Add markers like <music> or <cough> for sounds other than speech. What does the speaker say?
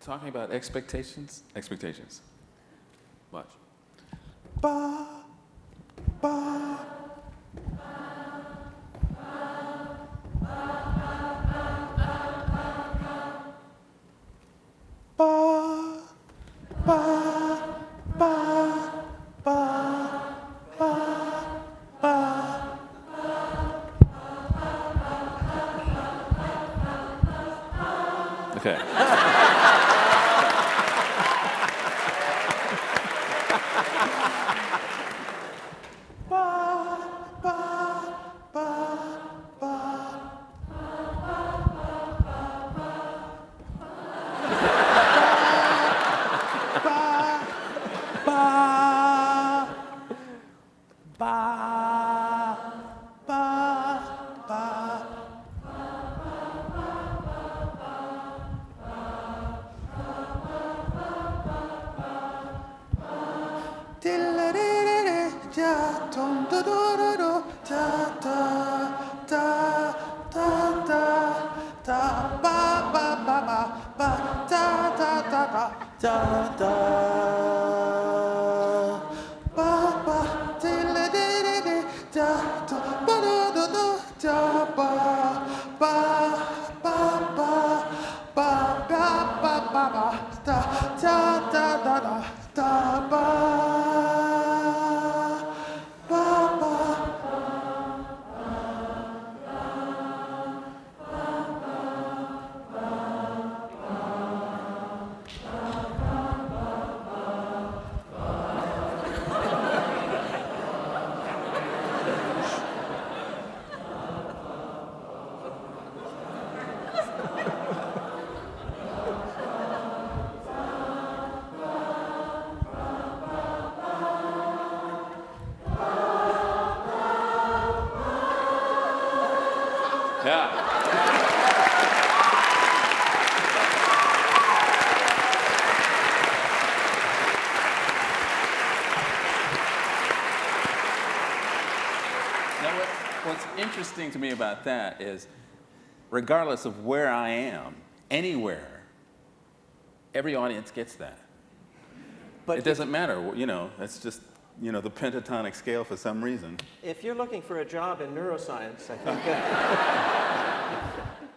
talking about expectations? Expectations. Watch. Ba, ba. Ba, ba, ba, ba, ba, ba. Okay. <laughs> ba ba ba da da da da, Yeah. Now, what, what's interesting to me about that is, regardless of where I am, anywhere, every audience gets that. But it doesn't matter, you know, that's just, you know, the pentatonic scale for some reason. If you're looking for a job in neuroscience, I think. Uh, <laughs>